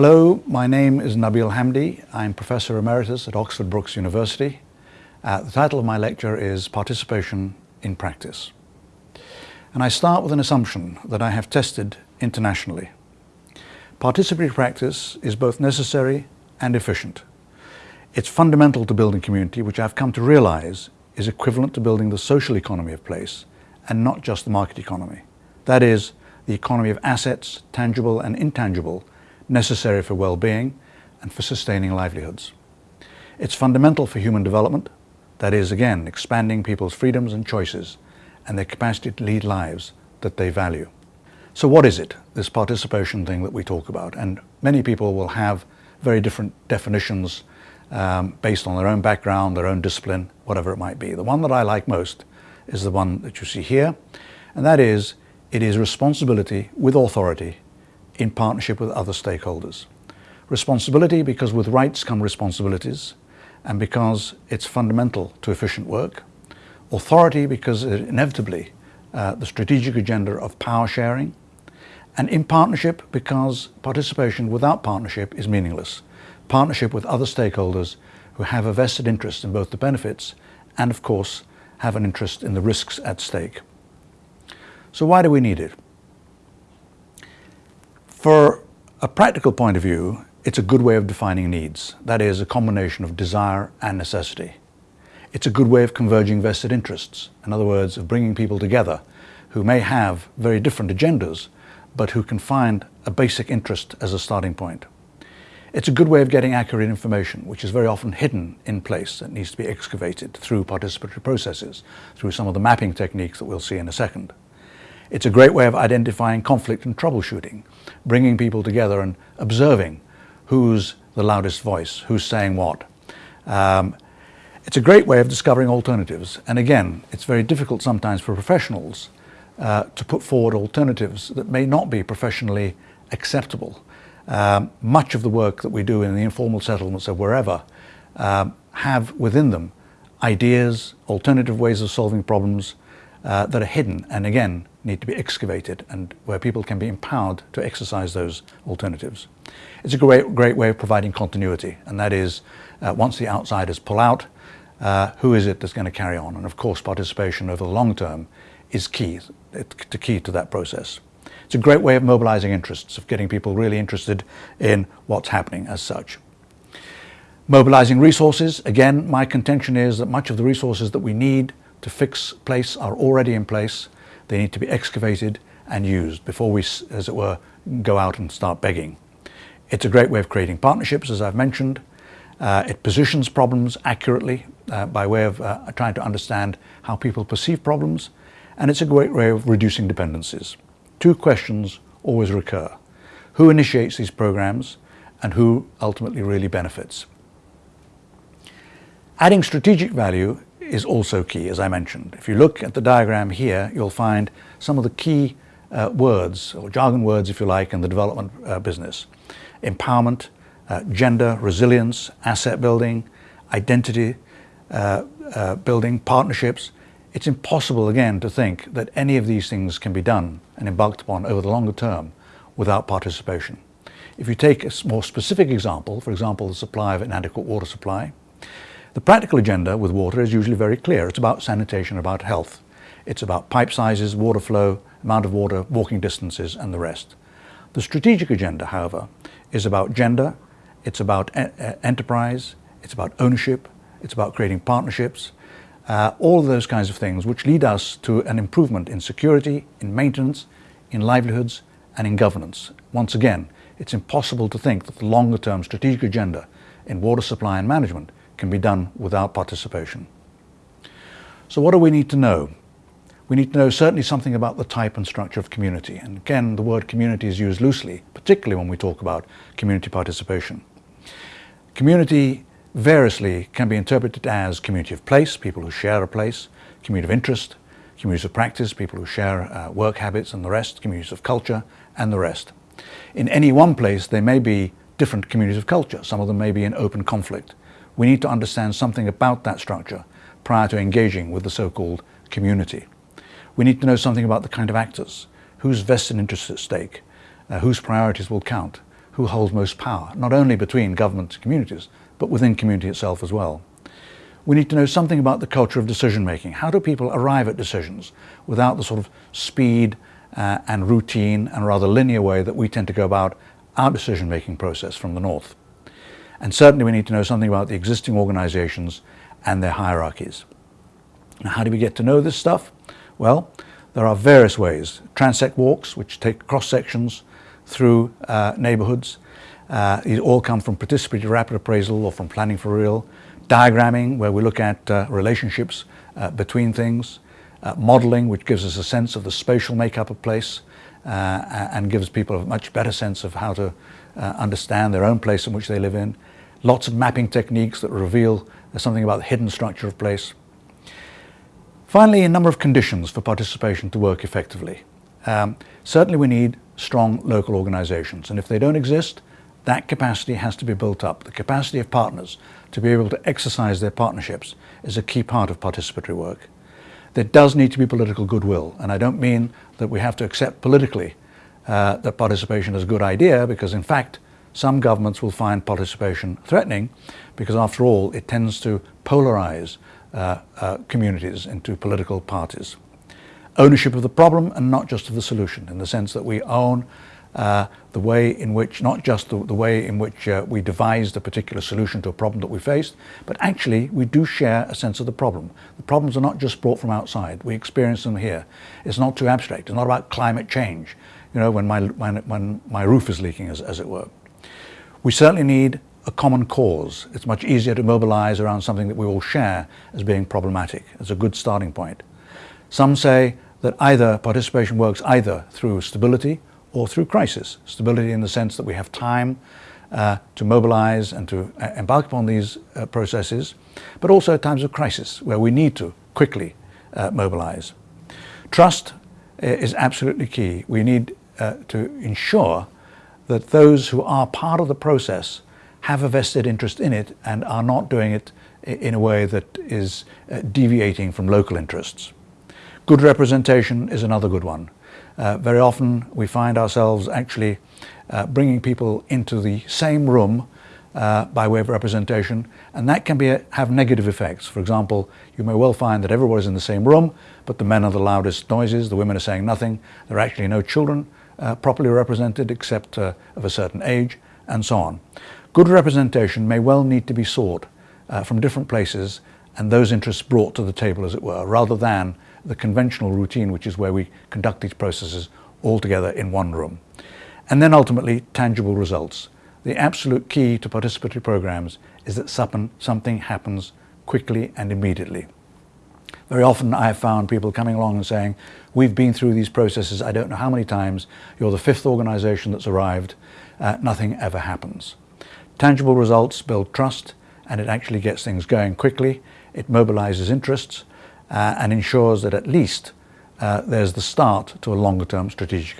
Hello, my name is Nabil Hamdi. I'm Professor Emeritus at Oxford Brookes University. Uh, the title of my lecture is Participation in Practice. And I start with an assumption that I have tested internationally. Participatory practice is both necessary and efficient. It's fundamental to building community, which I've come to realize is equivalent to building the social economy of place and not just the market economy. That is, the economy of assets, tangible and intangible, necessary for well-being and for sustaining livelihoods. It's fundamental for human development, that is, again, expanding people's freedoms and choices and their capacity to lead lives that they value. So what is it, this participation thing that we talk about? And many people will have very different definitions um, based on their own background, their own discipline, whatever it might be. The one that I like most is the one that you see here, and that is, it is responsibility with authority in partnership with other stakeholders. Responsibility because with rights come responsibilities and because it's fundamental to efficient work. Authority because inevitably uh, the strategic agenda of power sharing and in partnership because participation without partnership is meaningless. Partnership with other stakeholders who have a vested interest in both the benefits and of course have an interest in the risks at stake. So why do we need it? For a practical point of view, it's a good way of defining needs. That is, a combination of desire and necessity. It's a good way of converging vested interests. In other words, of bringing people together who may have very different agendas, but who can find a basic interest as a starting point. It's a good way of getting accurate information, which is very often hidden in place and needs to be excavated through participatory processes, through some of the mapping techniques that we'll see in a second. It's a great way of identifying conflict and troubleshooting, bringing people together and observing who's the loudest voice, who's saying what. Um, it's a great way of discovering alternatives. And again, it's very difficult sometimes for professionals uh, to put forward alternatives that may not be professionally acceptable. Um, much of the work that we do in the informal settlements of wherever um, have within them ideas, alternative ways of solving problems uh, that are hidden and again need to be excavated and where people can be empowered to exercise those alternatives. It's a great, great way of providing continuity and that is uh, once the outsiders pull out, uh, who is it that's going to carry on? And of course participation over the long term is key, to key to that process. It's a great way of mobilizing interests, of getting people really interested in what's happening as such. Mobilizing resources, again, my contention is that much of the resources that we need to fix place are already in place they need to be excavated and used before we, as it were, go out and start begging. It's a great way of creating partnerships, as I've mentioned. Uh, it positions problems accurately uh, by way of uh, trying to understand how people perceive problems. And it's a great way of reducing dependencies. Two questions always recur. Who initiates these programs and who ultimately really benefits? Adding strategic value is also key, as I mentioned. If you look at the diagram here, you'll find some of the key uh, words, or jargon words, if you like, in the development uh, business. Empowerment, uh, gender, resilience, asset building, identity uh, uh, building, partnerships. It's impossible, again, to think that any of these things can be done and embarked upon over the longer term without participation. If you take a more specific example, for example, the supply of inadequate water supply, the practical agenda with water is usually very clear. It's about sanitation, about health. It's about pipe sizes, water flow, amount of water, walking distances, and the rest. The strategic agenda, however, is about gender, it's about e enterprise, it's about ownership, it's about creating partnerships, uh, all of those kinds of things which lead us to an improvement in security, in maintenance, in livelihoods, and in governance. Once again, it's impossible to think that the longer term strategic agenda in water supply and management can be done without participation. So what do we need to know? We need to know certainly something about the type and structure of community. And again, the word community is used loosely, particularly when we talk about community participation. Community variously can be interpreted as community of place, people who share a place, community of interest, communities of practice, people who share uh, work habits and the rest, communities of culture and the rest. In any one place, there may be different communities of culture. Some of them may be in open conflict we need to understand something about that structure prior to engaging with the so-called community. We need to know something about the kind of actors, whose vested interests at stake, uh, whose priorities will count, who holds most power, not only between government and communities, but within community itself as well. We need to know something about the culture of decision making. How do people arrive at decisions without the sort of speed uh, and routine and rather linear way that we tend to go about our decision making process from the north? And certainly we need to know something about the existing organizations and their hierarchies. Now, how do we get to know this stuff? Well, there are various ways. Transect walks, which take cross sections through uh, neighborhoods. Uh, these all come from participatory rapid appraisal or from planning for real. Diagramming, where we look at uh, relationships uh, between things. Uh, modeling, which gives us a sense of the spatial makeup of place uh, and gives people a much better sense of how to understand their own place in which they live in. Lots of mapping techniques that reveal something about the hidden structure of place. Finally, a number of conditions for participation to work effectively. Um, certainly we need strong local organizations and if they don't exist, that capacity has to be built up. The capacity of partners to be able to exercise their partnerships is a key part of participatory work. There does need to be political goodwill and I don't mean that we have to accept politically uh, that participation is a good idea because in fact some governments will find participation threatening because after all it tends to polarize uh, uh, communities into political parties. Ownership of the problem and not just of the solution in the sense that we own uh, the way in which, not just the, the way in which uh, we devised a particular solution to a problem that we faced, but actually we do share a sense of the problem. The problems are not just brought from outside, we experience them here. It's not too abstract, it's not about climate change, you know, when my, when, when my roof is leaking as, as it were. We certainly need a common cause. It's much easier to mobilize around something that we all share as being problematic. It's a good starting point. Some say that either participation works either through stability or through crisis. Stability in the sense that we have time uh, to mobilize and to uh, embark upon these uh, processes, but also at times of crisis where we need to quickly uh, mobilize. Trust uh, is absolutely key. We need uh, to ensure that those who are part of the process have a vested interest in it and are not doing it in a way that is uh, deviating from local interests. Good representation is another good one. Uh, very often we find ourselves actually uh, bringing people into the same room uh, by way of representation and that can be a, have negative effects. For example, you may well find that everybody's in the same room but the men are the loudest noises, the women are saying nothing, there are actually no children uh, properly represented except uh, of a certain age, and so on. Good representation may well need to be sought uh, from different places and those interests brought to the table, as it were, rather than the conventional routine, which is where we conduct these processes all together in one room. And then ultimately, tangible results. The absolute key to participatory programs is that something happens quickly and immediately. Very often I have found people coming along and saying, we've been through these processes, I don't know how many times, you're the fifth organization that's arrived, uh, nothing ever happens. Tangible results build trust and it actually gets things going quickly, it mobilizes interests uh, and ensures that at least uh, there's the start to a longer term strategic